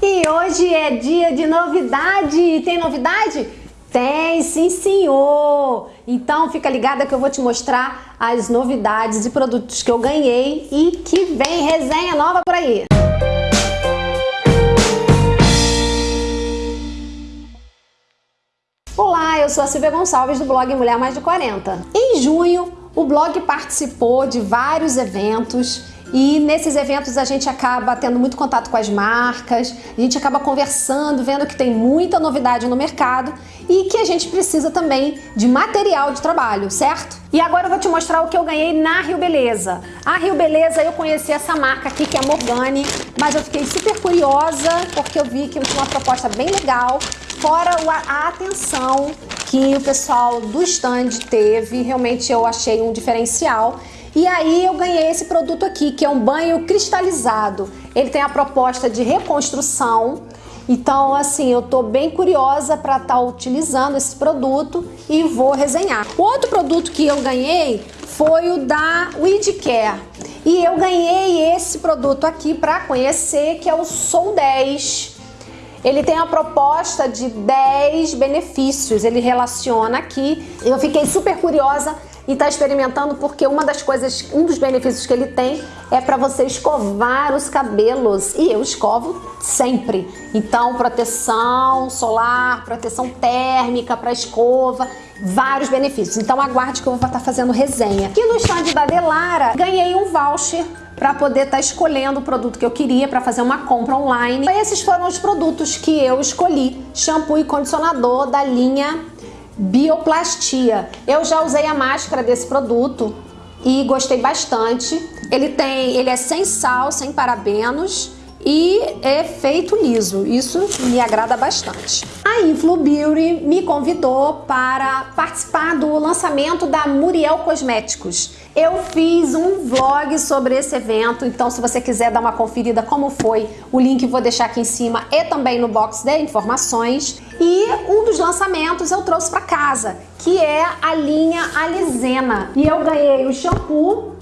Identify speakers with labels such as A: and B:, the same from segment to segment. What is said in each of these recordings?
A: E hoje é dia de novidade. Tem novidade? Tem, sim senhor! Então fica ligada que eu vou te mostrar as novidades e produtos que eu ganhei e que vem resenha nova por aí. Olá, eu sou a Silvia Gonçalves do blog Mulher Mais de 40. Em junho, o blog participou de vários eventos e nesses eventos a gente acaba tendo muito contato com as marcas, a gente acaba conversando, vendo que tem muita novidade no mercado e que a gente precisa também de material de trabalho, certo? E agora eu vou te mostrar o que eu ganhei na Rio Beleza. A Rio Beleza eu conheci essa marca aqui que é a Morgane, mas eu fiquei super curiosa porque eu vi que tinha uma proposta bem legal, fora a atenção que o pessoal do stand teve, realmente eu achei um diferencial. E aí eu ganhei esse produto aqui, que é um banho cristalizado. Ele tem a proposta de reconstrução, então assim, eu tô bem curiosa para estar tá utilizando esse produto e vou resenhar. O outro produto que eu ganhei foi o da Weedcare. E eu ganhei esse produto aqui para conhecer, que é o Soul 10. Ele tem a proposta de 10 benefícios, ele relaciona aqui. Eu fiquei super curiosa e está experimentando porque uma das coisas, um dos benefícios que ele tem é para você escovar os cabelos e eu escovo sempre. Então, proteção solar, proteção térmica para escova, vários benefícios. Então, aguarde que eu vou estar fazendo resenha. Aqui no stand da Delara, ganhei um voucher para poder estar tá escolhendo o produto que eu queria para fazer uma compra online. Esses foram os produtos que eu escolhi: shampoo e condicionador da linha Bioplastia. Eu já usei a máscara desse produto e gostei bastante. Ele tem, ele é sem sal, sem parabenos e é feito liso. Isso me agrada bastante. A Influ Beauty me convidou para participar do lançamento da Muriel Cosméticos. Eu fiz um vlog sobre esse evento, então se você quiser dar uma conferida como foi, o link vou deixar aqui em cima e também no box de informações. E um dos lançamentos eu trouxe para casa, que é a linha Alizena. E eu ganhei o shampoo,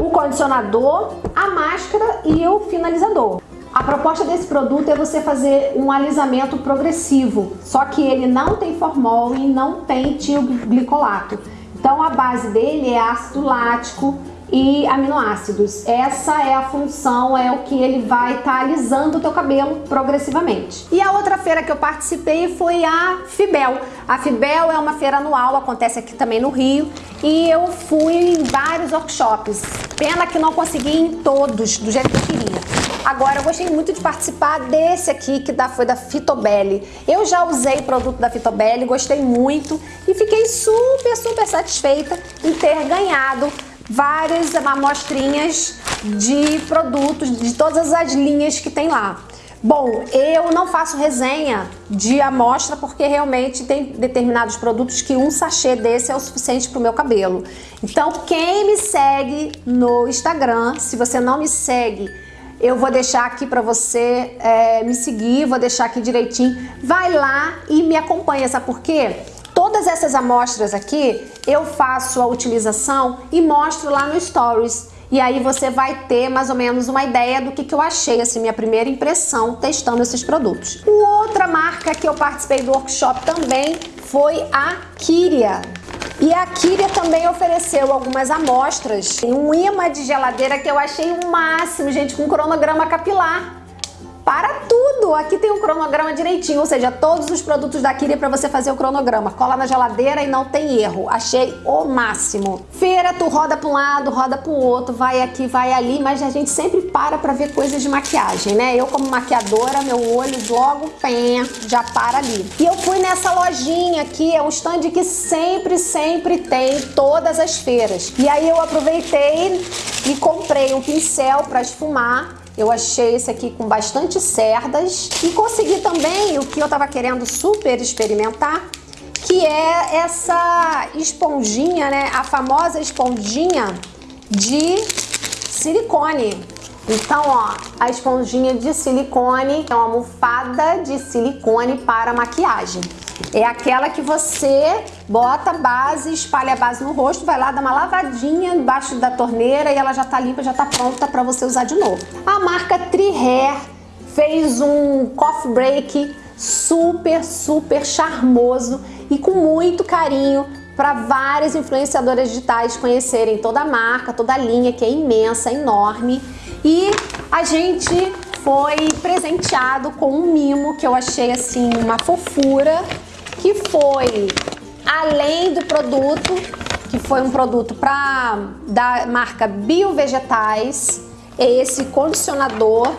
A: o condicionador, a máscara e o finalizador. A proposta desse produto é você fazer um alisamento progressivo, só que ele não tem formol e não tem tioglicolato. Então a base dele é ácido lático e aminoácidos. Essa é a função, é o que ele vai estar tá alisando o teu cabelo progressivamente. E a outra feira que eu participei foi a Fibel. A Fibel é uma feira anual, acontece aqui também no Rio, e eu fui em vários workshops. Pena que não consegui em todos do jeito que eu queria. Agora, eu gostei muito de participar desse aqui, que foi da Fitobelli. Eu já usei produto da Fitobelli, gostei muito e fiquei super, super satisfeita em ter ganhado várias amostrinhas de produtos, de todas as linhas que tem lá. Bom, eu não faço resenha de amostra porque realmente tem determinados produtos que um sachê desse é o suficiente para o meu cabelo. Então, quem me segue no Instagram, se você não me segue, eu vou deixar aqui para você é, me seguir, vou deixar aqui direitinho. Vai lá e me acompanha, sabe por quê? Todas essas amostras aqui, eu faço a utilização e mostro lá no Stories. E aí você vai ter mais ou menos uma ideia do que, que eu achei, assim, minha primeira impressão testando esses produtos. Outra marca que eu participei do workshop também foi a Kyria. E a Kyria também ofereceu algumas amostras. Um imã de geladeira que eu achei o máximo, gente, com cronograma capilar para Aqui tem um cronograma direitinho, ou seja, todos os produtos da Kyria para você fazer o cronograma. Cola na geladeira e não tem erro. Achei o máximo. Feira, tu roda para um lado, roda para o outro, vai aqui, vai ali, mas a gente sempre para para ver coisas de maquiagem, né? Eu como maquiadora, meu olho logo pé, já para ali. E eu fui nessa lojinha aqui, é um stand que sempre, sempre tem todas as feiras. E aí eu aproveitei e comprei um pincel para esfumar eu achei esse aqui com bastante cerdas e consegui também o que eu tava querendo super experimentar, que é essa esponjinha, né? A famosa esponjinha de silicone. Então, ó, a esponjinha de silicone é uma almofada de silicone para maquiagem. É aquela que você bota base, espalha a base no rosto, vai lá, dá uma lavadinha embaixo da torneira e ela já tá limpa, já tá pronta para você usar de novo. A marca Tri Hair fez um coffee break super, super charmoso e com muito carinho para várias influenciadoras digitais conhecerem toda a marca, toda a linha que é imensa, enorme. E a gente foi presenteado com um mimo que eu achei assim uma fofura, que foi além do produto, que foi um produto para da marca Biovegetais, é esse condicionador.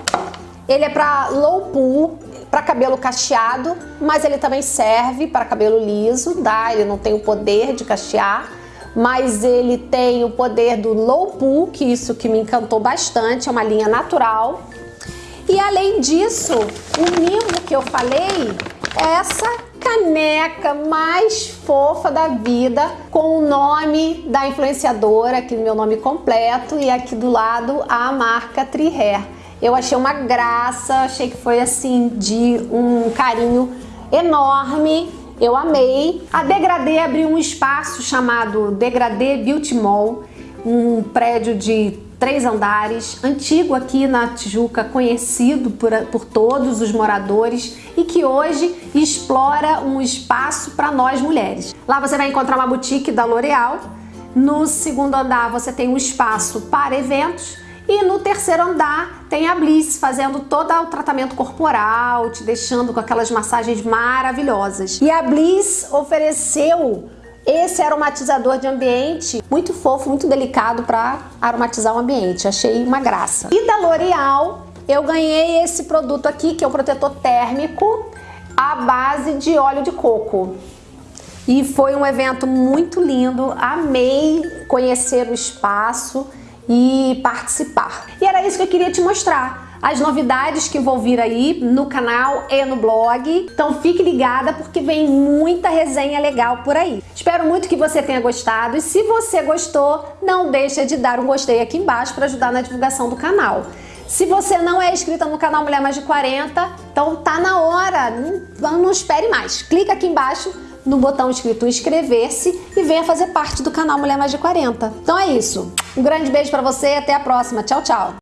A: Ele é para low pool, para cabelo cacheado, mas ele também serve para cabelo liso, tá? Ele não tem o poder de cachear, mas ele tem o poder do low pool, que isso que me encantou bastante, é uma linha natural. E além disso, o mimo que eu falei é essa caneca mais fofa da vida com o nome da influenciadora, aqui meu nome completo, e aqui do lado a marca Trihair. Eu achei uma graça, achei que foi assim de um carinho enorme. Eu amei. A Degradê abriu um espaço chamado Degradê Beauty Mall, um prédio de três andares, antigo aqui na Tijuca, conhecido por, por todos os moradores e que hoje explora um espaço para nós mulheres. Lá você vai encontrar uma boutique da L'Oréal. No segundo andar você tem um espaço para eventos e no terceiro andar tem a Bliss fazendo todo o tratamento corporal, te deixando com aquelas massagens maravilhosas. E a Bliss ofereceu esse aromatizador de ambiente muito fofo, muito delicado para aromatizar o ambiente. Achei uma graça. E da L'Oreal eu ganhei esse produto aqui, que é o protetor térmico à base de óleo de coco. E foi um evento muito lindo, amei conhecer o espaço e participar. E era isso que eu queria te mostrar as novidades que vou vir aí no canal e no blog. Então fique ligada porque vem muita resenha legal por aí. Espero muito que você tenha gostado e se você gostou, não deixa de dar um gostei aqui embaixo para ajudar na divulgação do canal. Se você não é inscrita no canal Mulher Mais de 40, então tá na hora, não, não espere mais. Clica aqui embaixo no botão escrito inscrever-se e venha fazer parte do canal Mulher Mais de 40. Então é isso. Um grande beijo para você e até a próxima. Tchau, tchau.